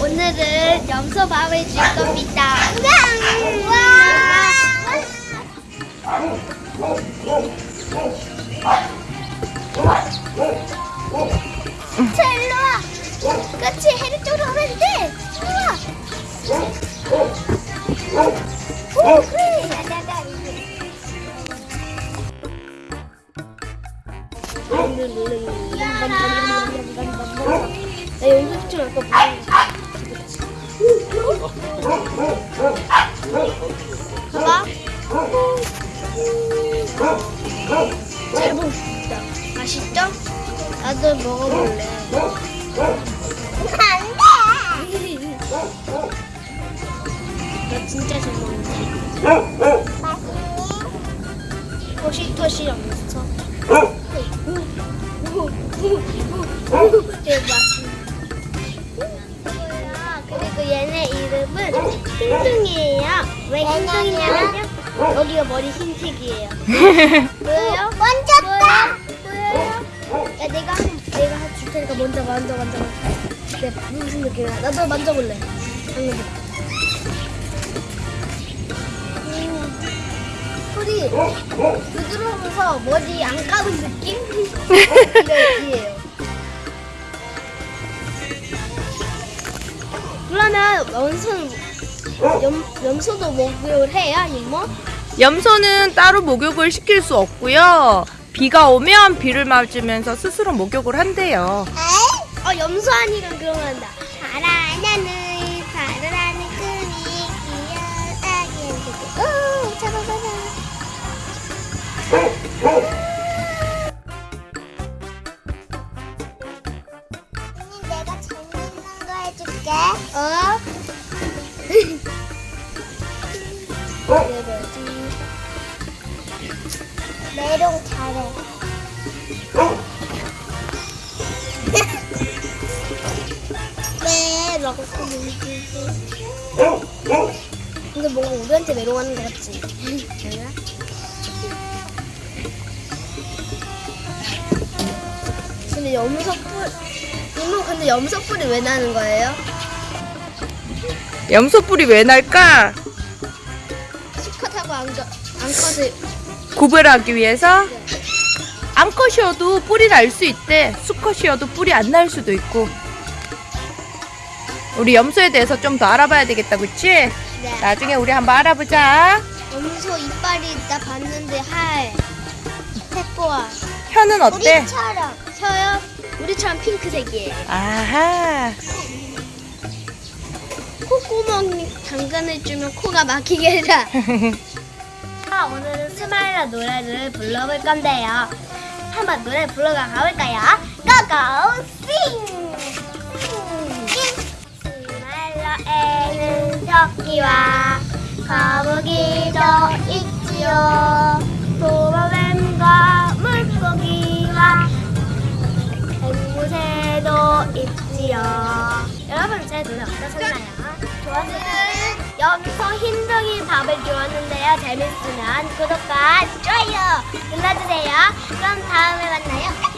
오늘은 염소밥을 줄 겁니다. 와! 자, 일로 와. 그렇지, 해리 쪽으로 가면 돼. 일로 와. 오, 그래. 나 연습 좀 할까 봐. 봐 잘 먹었다. 맛있죠? 나도 먹어볼래. 안 돼! 나 진짜 잘 먹는데. 토시토시 엄청. 대박. 그리고 얘네 이름은 흰둥이에요. 왜 흰둥이냐면요. 여기가 머리 흰색이에요. 보여요? 만졌다. 보여요? 야 내가 한 내가 한줄 테니까 먼저 만져 만져. 내 무슨 느낌이야? 나도 만져볼래. 방금. 소리 부드러워서 머리 안 감은 느낌? 이거예요. 그러면 염소는 염, 염소도 목욕을 해야 이모? 염소는 따로 목욕을 시킬 수 없고요. 비가 오면 비를 맞으면서 스스로 목욕을 한대요. 어 염소 아니가 그러면 나 바라나는 잘해 네, 라고 근데 뭔가 우리한테 메롱하는 것 같지? 아니야? 근데 염소 뿔 이모 근데 염소 뿔이 왜 나는 거예요? 염소 뿔이 왜 날까? 수컷하고 암컷 암컷을 구별하기 위해서 암컷이어도 뿔이 날수 있대. 수컷이어도 뿔이 안날 수도 있고. 우리 염소에 대해서 좀 더 알아봐야 되겠다, 그치? 네. 나중에 우리 한번 알아보자. 염소 이빨이 나 봤는데 할 색보아 혀는 어때? 우리처럼 혀요? 우리처럼 핑크색이에요. 아하. 콧구멍 당근해주면 코가 막히게 해라. 아, 오늘은 스마일러 노래를 불러볼 건데요. 한번 노래 불러가 가볼까요? 고고 싱! 스마일러에는 토끼와 거북이도 있지요. 도마뱀과 물고기와 앵무새도 있지요. 여러분 제 노래 어떠셨나요? 좋았나요? 여기서 흰둥이 밥을 주었는데요. 재밌으면 구독과 좋아요 눌러주세요. 그럼 다음에 만나요.